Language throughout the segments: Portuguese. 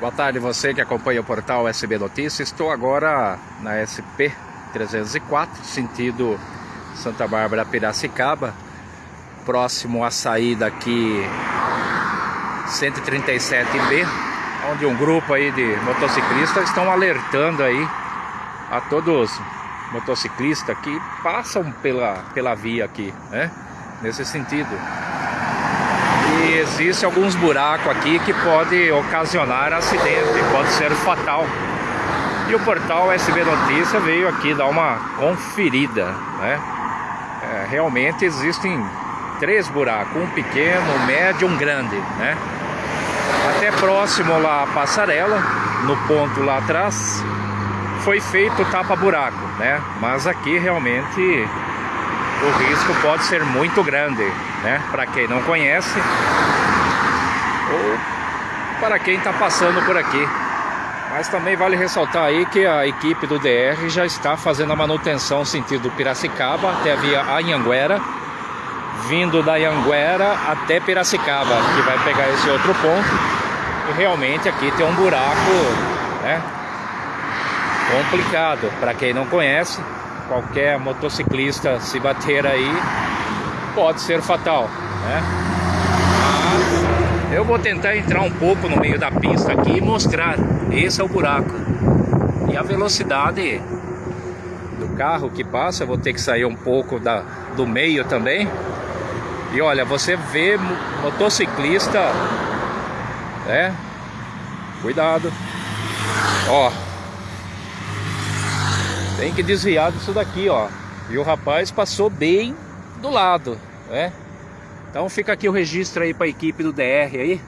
Boa tarde você que acompanha o portal SB Notícias. Estou agora na SP 304, sentido Santa Bárbara Piracicaba, próximo à saída aqui 137B, onde um grupo aí de motociclistas estão alertando aí a todos motociclistas que passam pela, pela via aqui, né? Nesse sentido. E existe alguns buracos aqui que pode ocasionar acidente, pode ser fatal. E o portal SB Notícia veio aqui dar uma conferida, né? É, realmente existem três buracos, um pequeno, um médio e um grande, né? Até próximo lá passarela, no ponto lá atrás, foi feito tapa-buraco, né? Mas aqui realmente o risco pode ser muito grande, né? Para quem não conhece ou para quem está passando por aqui. Mas também vale ressaltar aí que a equipe do DR já está fazendo a manutenção sentido Piracicaba até a via Anhanguera, vindo da Anhanguera até Piracicaba, que vai pegar esse outro ponto. E realmente aqui tem um buraco, né? Complicado para quem não conhece qualquer motociclista se bater aí pode ser fatal, né? Mas eu vou tentar entrar um pouco no meio da pista aqui e mostrar. Esse é o buraco. E a velocidade do carro que passa, eu vou ter que sair um pouco da, do meio também. E olha, você vê motociclista, né? Cuidado. Ó, tem que desviar disso daqui, ó. E o rapaz passou bem do lado, né? Então fica aqui o registro aí para a equipe do DR aí,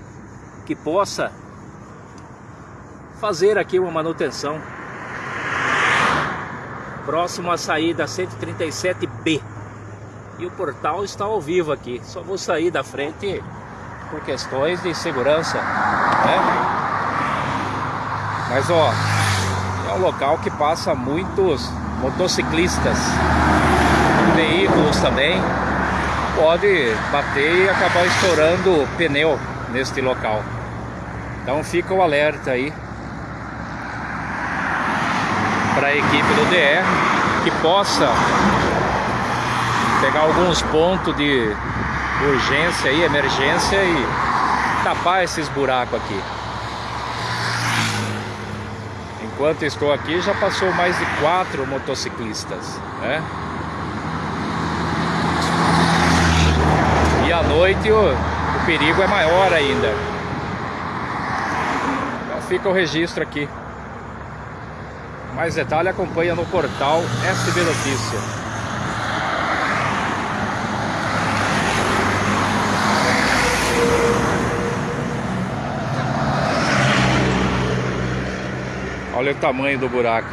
que possa fazer aqui uma manutenção. Próximo à saída 137B. E o portal está ao vivo aqui. Só vou sair da frente por questões de segurança, né? Mas ó, é um local que passa muitos motociclistas, veículos também. Pode bater e acabar estourando pneu neste local. Então fica o alerta aí para a equipe do DR que possa pegar alguns pontos de urgência e emergência e tapar esses buracos aqui. Enquanto estou aqui, já passou mais de quatro motociclistas, né? E à noite o, o perigo é maior ainda. Então fica o registro aqui. Mais detalhe acompanha no portal SB Notícia. Olha o tamanho do buraco.